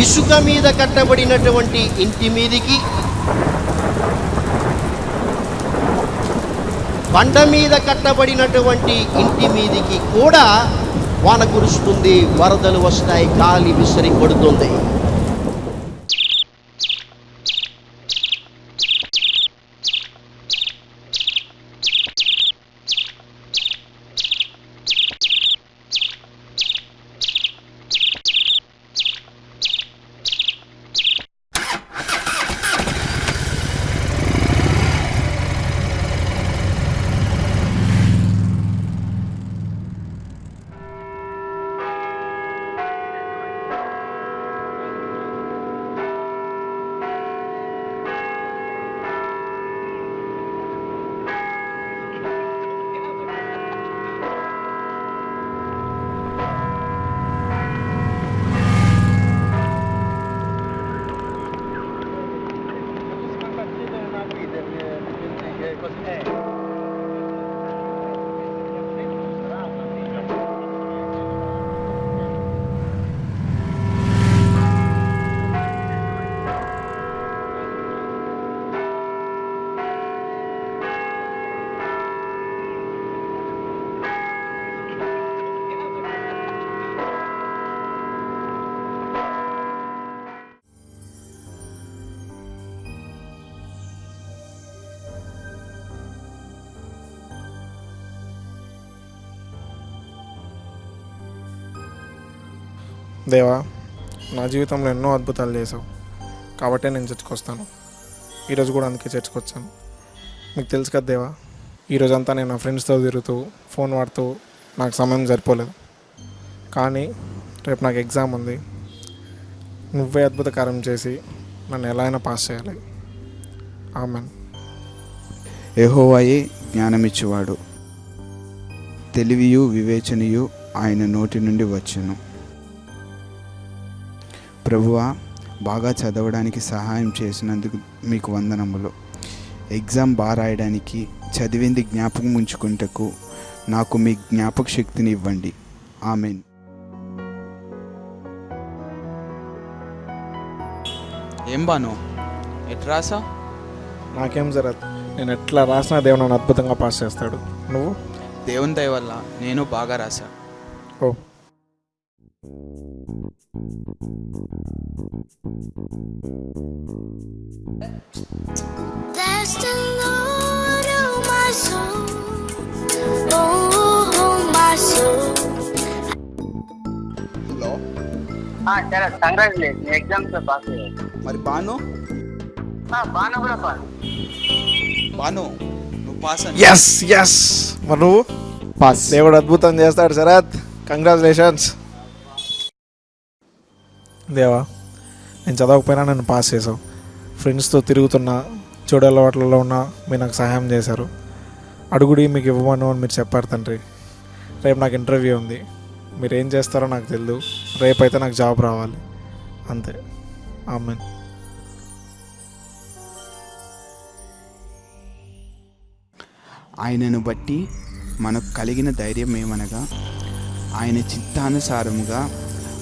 ఇసుక మీద కట్టబడినటువంటి ఇంటి మీదికి బండ మీద కట్టబడినటువంటి ఇంటి మీదికి కూడా వాన కురుస్తుంది వరదలు వస్తాయి గాలి విసిరి కొడుతుంది. దేవా నా జీవితంలో ఎన్నో అద్భుతాలు చేసావు కాబట్టే నేను చర్చకు వస్తాను ఈరోజు కూడా అందుకే చర్చకు వచ్చాను మీకు తెలుసు కదా దేవా ఈరోజంతా నేను నా ఫ్రెండ్స్తో తిరుగుతూ ఫోన్ వాడుతూ నాకు సమయం సరిపోలేదు. కానీ రేపు నాకు ఎగ్జామ్ ఉంది. నువ్వే అద్భుత కార్యం చేసి నన్ను ఎలా అయినా పాస్ చేయాలి. ఆమెన్. యెహోవాయే జ్ఞానమిచ్చేవాడు. తెలివియు వివేచనయు ఆయన నోటి నుండి వచ్చును. ప్రభువా బాగా చదవడానికి సహాయం చేసినందుకు మీకు వందనములు. ఎగ్జామ్ బాగా రాయడానికి చదివింది జ్ఞాపకం ఉంచుకుంటకు నాకు మీ జ్ఞాపక శక్తిని ఇవ్వండి. ఆమెన్. ఏం బాను? ఎట్లా రాసా? నాకేం జరగదు. నేను ఎట్లా రాసినా దేవుడు నన్ను అద్భుతంగా పాస్ చేస్తాడు. నువ్వు? దేవుని దయ వల్ల నేను బాగా రాసా. ఓ. సరే కంగ్రాచులేషన్ ఎగ్జామ్స్ పాస్ అయ్యాయి మరి బాను? బాను కూడా పాస్ బాను నువ్వు పాస్ ఎస్ ఎస్ మరి నువ్వు? పాస్ దేవుడు అద్భుతం చేస్తాడు శరత్. కంగ్రాచులేషన్స్ దేవా నేను చదవకపోయినా నన్ను పాస్ చేసావు. ఫ్రెండ్స్తో తిరుగుతున్నా చెడు అలవాట్లలో ఉన్నా మీరు నాకు సహాయం చేశారు. అడుగుడి మీకు ఇవ్వమను అని మీరు చెప్పారు తండ్రి. రేపు నాకు ఇంటర్వ్యూ ఉంది. మీరు ఏం చేస్తారో నాకు తెలియదు రేపైతే నాకు జాబ్ రావాలి. అంతే. ఆమెన్. ఆయనను బట్టి మనకు కలిగిన ధైర్యం ఏమనగా ఆయన చిత్తానుసారముగా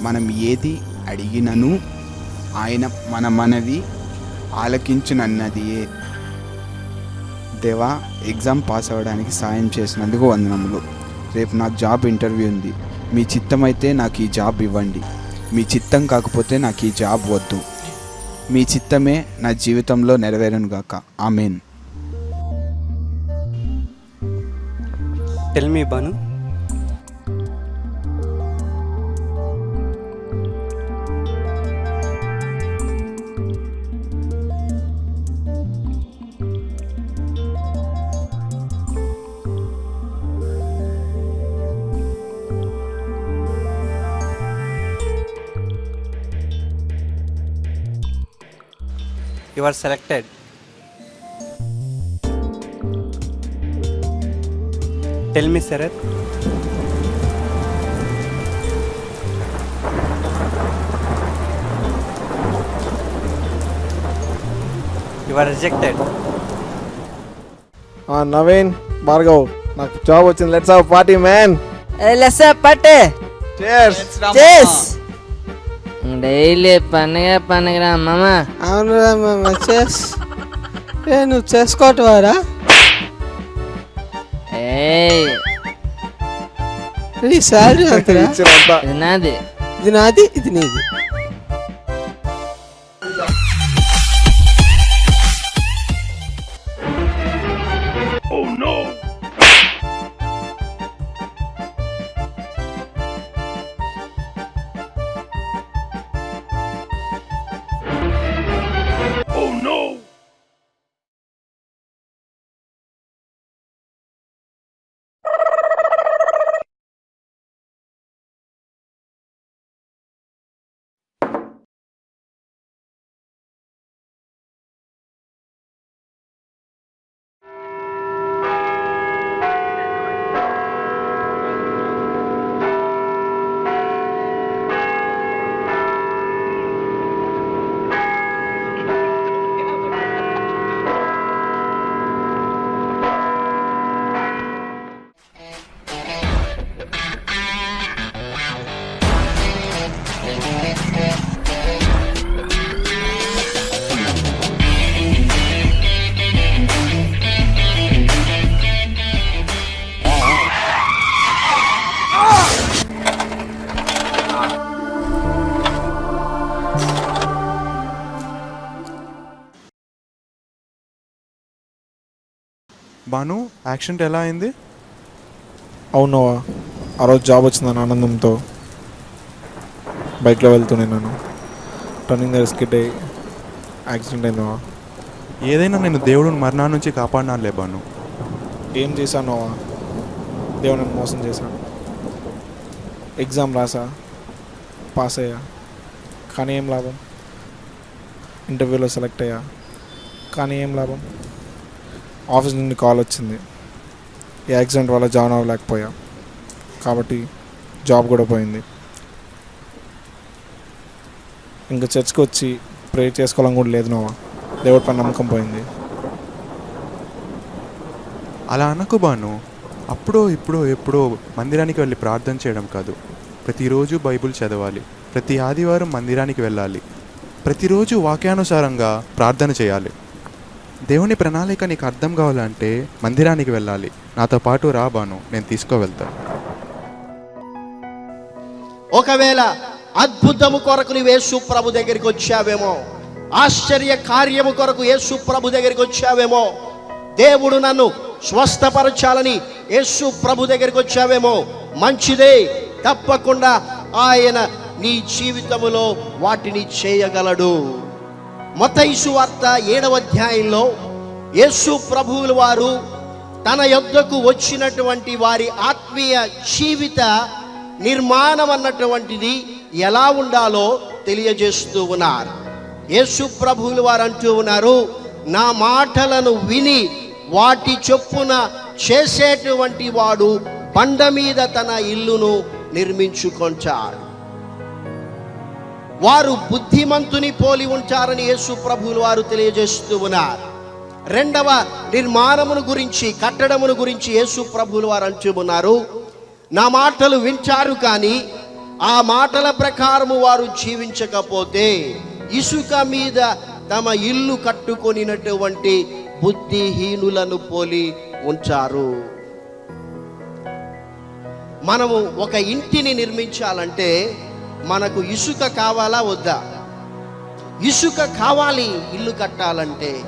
మనం ఏది అడిగినను ఆయన మన మనవి ఆలకించునన్నదియే. దేవా ఎగ్జామ్ పాస్ అవ్వడానికి సాయం చేసినందుకు వందనములు. రేపు నాకు జాబ్ ఇంటర్వ్యూ ఉంది. మీ చిత్తమైతే నాకు ఈ జాబ్ ఇవ్వండి. మీ చిత్తం కాకపోతే నాకు ఈ జాబ్ వద్దు. మీ చిత్తమే నా జీవితంలో నెరవేరను గాక. Amen. Tell me Banu. You are selected. Tell me, Sarath. You are rejected. Naveen Bhargav నాకు జాబ్ వచ్చింది లెట్స్ హావ్ పార్టీ మ్యాన్ లెస్ పట్టే చేర్స్ చేస్ డైలీ పండగ పండగ మామ అవునురా మామ చేస్. ఏ నువ్వు చేసుకోవటవారా ఏయ్. ఈ శాలరీ అంతరా ఇచ్చినంత ఇది నాది. ఇది నాది ఇది నీది. బాను యాక్సిడెంట్ ఎలా అయింది? అవునవా ఆ రోజు జాబ్ వచ్చిందని ఆనందంతో. బైక్లో వెళ్తున్నాను టర్నింగ్ దగ్గర స్కిడ్ అయ్యి యాక్సిడెంట్ అయిందవా ఏదైనా నేను దేవుడు మరణా నుంచి కాపాడినానులే బాను ఏం చేశానోవా దేవుని మోసం చేశాను ఎగ్జామ్ రాసా. పాస్ అయ్యా. కానీ ఏం లాభం? ఇంటర్వ్యూలో సెలెక్ట్ అయ్యా. కానీ ఏం లాభం? ఆఫీస్ నుండి కాల్ వచ్చింది. ఈ యాక్సిడెంట్ వల్ల జాయిన్ అవ్వలేకపోయా. కాబట్టి జాబ్ కూడా పోయింది. ఇంకా చర్చ్కి వచ్చి ప్రే చేసుకోవాలని కూడా లేదు నోవా. దేవుడి పైన నమ్మకం పోయింది. అలా అనకు బాను. అప్పుడో ఇప్పుడో ఎప్పుడో మందిరానికి వెళ్ళి ప్రార్థన చేయడం కాదు. ప్రతిరోజు బైబిల్ చదవాలి. ప్రతి ఆదివారం మందిరానికి వెళ్ళాలి. ప్రతిరోజు వాక్యానుసారంగా ప్రార్థన చేయాలి. దేవుని ప్రణాళిక నీకు అర్థం కావాలంటే మందిరానికి వెళ్ళాలి. నాతో పాటు రాబాను నేను తీసుకువెళ్తాను ఒకవేళ అద్భుతము కొరకు నువ్వు యేసు ప్రభు దగ్గరికి వచ్చావేమో ఆశ్చర్య కార్యము కొరకు యేసు ప్రభు దగ్గరికి వచ్చావేమో దేవుడు నన్ను స్వస్థపరచాలని యేసు ప్రభు దగ్గరికి వచ్చావేమో మంచిదే. తప్పకుండా ఆయన నీ జీవితములో వాటిని చేయగలడు. మతైసు వార్త ఏడవ అధ్యాయంలో యేసు ప్రభువుల వారు తన యొద్దకు వచ్చినటువంటి వారి ఆత్మీయ జీవిత నిర్మాణం అన్నటువంటిది ఎలా ఉండాలో తెలియజేస్తూ ఉన్నారు. యేసు ప్రభువులు వారు అంటూ ఉన్నారు నా మాటలను విని వాటి చొప్పున చేసేటువంటి వాడు బండ మీద తన ఇల్లును నిర్మించుకొంటాడు. వారు బుద్ధిమంతుని పోలి ఉంటారని యేసు ప్రభువులు వారు తెలియజేస్తూ ఉన్నారు. రెండవ నిర్మాణమును గురించి కట్టడమును గురించి యేసు ప్రభువులు వారు అంటూ ఉన్నారు. నా మాటలు వింటారు కానీ ఆ మాటల ప్రకారము వారు జీవించకపోతే ఇసుక మీద తమ ఇల్లు కట్టుకొనినటువంటి బుద్ధిహీనులను పోలి ఉంచారు మనము ఒక ఇంటిని నిర్మించాలంటే మనకు ఇసుక కావాలా వద్దా? ఇసుక కావాలి ఇల్లు కట్టాలంటే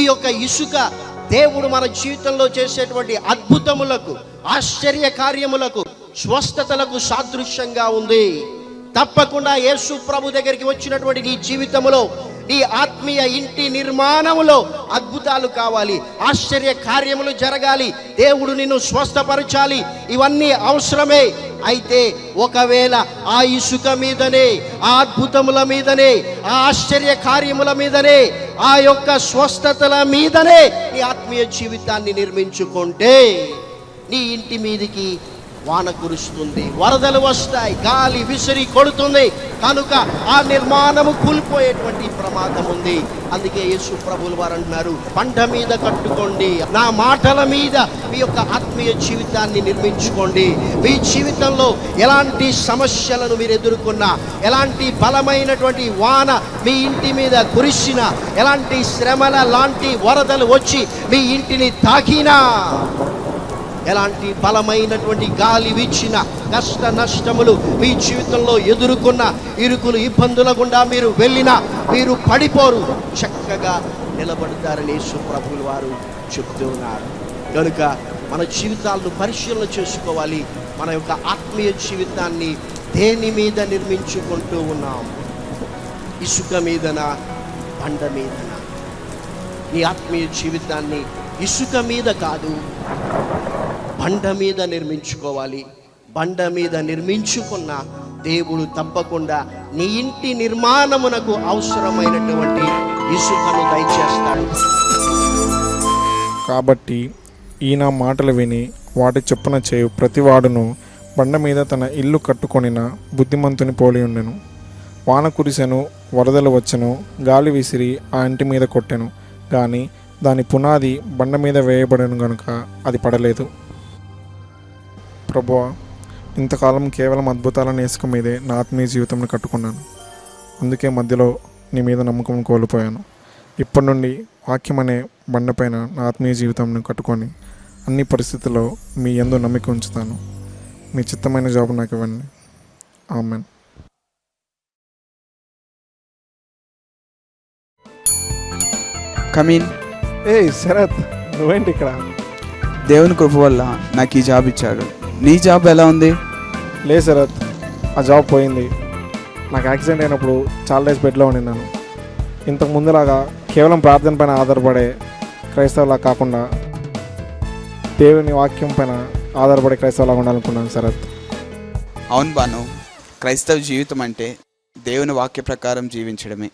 ఈ యొక్క ఇసుక దేవుడు మన జీవితంలో చేసేటువంటి అద్భుతములకు ఆశ్చర్య కార్యములకు స్వస్థతలకు సాదృశ్యంగా ఉంది. తప్పకుండా యేసు ప్రభు దగ్గరికి వచ్చినటువంటి నీ జీవితంలో నీ ఆత్మీయ ఇంటి నిర్మాణములో అద్భుతాలు కావాలి ఆశ్చర్య కార్యములు జరగాలి దేవుడు నిన్ను స్వస్థపరచాలి. ఇవన్నీ అవసరమే. అయితే ఒకవేళ ఆ ఇసుక మీదనే ఆ అద్భుతముల మీదనే ఆ ఆశ్చర్య కార్యముల మీదనే ఆ యొక్క స్వస్థతల మీదనే నీ ఆత్మీయ జీవితాన్ని నిర్మించుకుంటే నీ ఇంటి మీదికి వాన కురుస్తుంది వరదలు వస్తాయి గాలి విసిరి కొడుతుంది. కనుక ఆ నిర్మాణము కూలిపోయేటువంటి ప్రమాదం ఉంది. అందుకే యేసు ప్రభులు వారు అంటున్నారు పంట మీద కట్టుకోండి నా మాటల మీద మీ యొక్క ఆత్మీయ జీవితాన్ని నిర్మించుకోండి. మీ జీవితంలో ఎలాంటి సమస్యలను మీరు ఎదుర్కొన్నా ఎలాంటి బలమైనటువంటి వాన మీ ఇంటి మీద కురిసిన ఎలాంటి శ్రమల లాంటి వరదలు వచ్చి మీ ఇంటిని తాకినా ఎలాంటి బలమైనటువంటి గాలి వీచిన కష్ట నష్టములు మీ జీవితంలో ఎదుర్కొన్న ఇరుకులు ఇబ్బందుల గుండా మీరు వెళ్ళినా మీరు పడిపోరు. చక్కగా నిలబడతారని సుప్రభులు వారు చెప్తూ ఉన్నారు. కనుక మన జీవితాలను పరిశీలన చేసుకోవాలి. మన యొక్క ఆత్మీయ జీవితాన్ని దేని మీద నిర్మించుకుంటూ ఉన్నాం? ఇసుక మీదన బండ మీదన. నీ ఆత్మీయ జీవితాన్ని ఇసుక మీద కాదు బండ మీద నిర్మించుకోవాలి. బండ మీద నిర్మించుకున్న దేవుడు తప్పకుండా నీ ఇంటి నిర్మాణమునకు అవసరమైనటువంటి ఇసుకను దయచేస్తాడు. కాబట్టి ఈయన మాటలు విని వాటి చొప్పున చేయు ప్రతివాడును బండ మీద తన ఇల్లు కట్టుకొనిన బుద్ధిమంతుని పోలి ఉండెను. వాన కురిసెను వరదలు వచ్చెను గాలి విసిరి ఆ ఇంటి మీద కొట్టెను. కానీ దాని పునాది బండ మీద వేయబడను గనుక అది పడలేదు. ప్రభువా ఇంతకాలం కేవలం అద్భుతాలను ఇసుక మీదే నా ఆత్మీయ జీవితంను కట్టుకున్నాను. అందుకే మధ్యలో నీ మీద నమ్మకం కోల్పోయాను. ఇప్పటి నుండి వాక్యం అనే బండపైన నా ఆత్మీయ జీవితంను కట్టుకొని అన్ని పరిస్థితుల్లో మీ ఎందు నమ్మిక ఉంచుతాను. మీ చిత్తమైన జాబ్ నాకు ఇవ్వండి. ఆమెన్. కమీన్. ఏ శరత్ నువ్వేంటి ఇక్కడ? దేవుని కృప వల్ల నాకు ఈ జాబ్ ఇచ్చాడు. నీ జాబ్ ఎలా ఉంది? లే శరత్ ఆ జాబ్ పోయింది. నాకు యాక్సిడెంట్ అయినప్పుడు చాలా డేస్ బెడ్లో ఉండినాను ఇంతకు ముందులాగా కేవలం ప్రార్థన పైన ఆధారపడే క్రైస్తవులా కాకుండా దేవుని వాక్యం పైన ఆధారపడే క్రైస్తవులాగా ఉండాలనుకున్నాను శరత్ అవును బాను క్రైస్తవ జీవితం అంటే దేవుని వాక్య ప్రకారం జీవించడమే.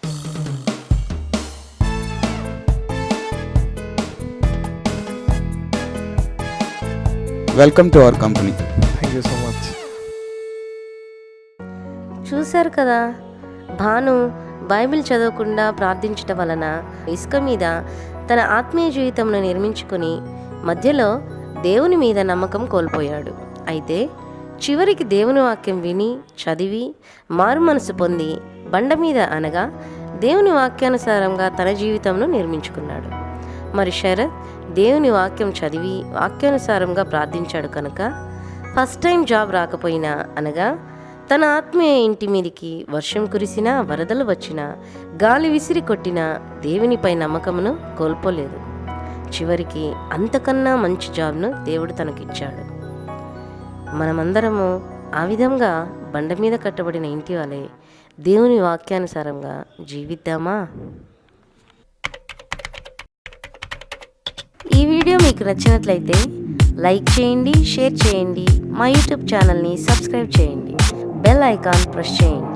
Welcome to our company thank you so much చూశారు కదా? భాను బైబిల్ చదవకుండా ప్రార్థించటం వలన ఇసుక మీద తన ఆత్మీయ జీవితంను నిర్మించుకొని మధ్యలో దేవుని మీద నమ్మకం కోల్పోయాడు. అయితే చివరికి దేవుని వాక్యం విని చదివి మారు మనసు పొంది బండ మీద అనగా దేవుని వాక్యానుసారంగా తన జీవితంను నిర్మించుకున్నాడు. మరి శరత్ దేవుని వాక్యం చదివి వాక్యానుసారంగా ప్రార్థించాడు కనుక ఫస్ట్ టైం జాబ్ రాకపోయినా అనగా తన ఆత్మీయ ఇంటి మీదికి వర్షం కురిసినా వరదలు వచ్చినా గాలి విసిరి కొట్టినా దేవునిపై నమ్మకమును కోల్పోలేదు. చివరికి అంతకన్నా మంచి జాబ్ను దేవుడు తనకిచ్చాడు. మనమందరము ఆ విధంగా బండ మీద కట్టబడిన ఇంటి వాళ్ళే దేవుని వాక్యానుసారంగా జీవిద్దామా? ఈ వీడియో మీకు నచ్చినట్లయితే లైక్ చేయండి షేర్ చేయండి. మా యూట్యూబ్ ఛానల్ని సబ్స్క్రైబ్ చేయండి. బెల్ ఐకాన్ ప్రెస్ చేయండి.